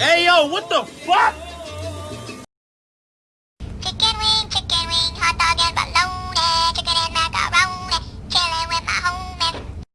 Hey, yo, what the fuck?